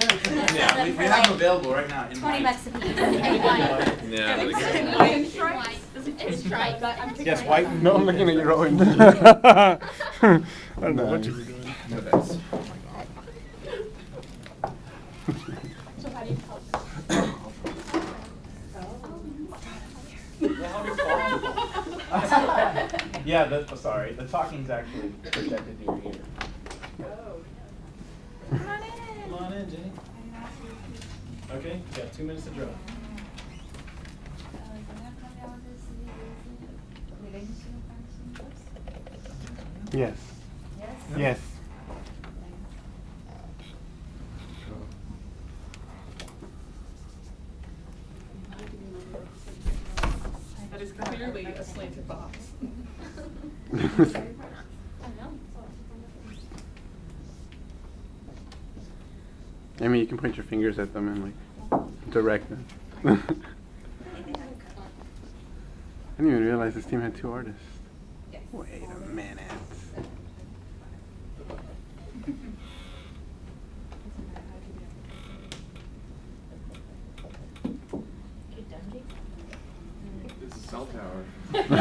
Yeah, we, we have them available right now in Twenty white. bucks a piece. And white. Yeah. And like- it's White. in stripes. It's stripes. I'm picking Yes, white. No, I'm looking at your own. I don't know what you were doing. No bets. Oh so how do you help? Yeah, the, oh, sorry, the talking's actually projected to your ear. Come on oh. In. Come on in, Jenny. Okay, you got two minutes to draw. Yes. Yes. Yes. That is clearly a slanted box. I mean, you can point your fingers at them and like direct them. I didn't even realize this team had two artists. Wait a minute. This is cell tower.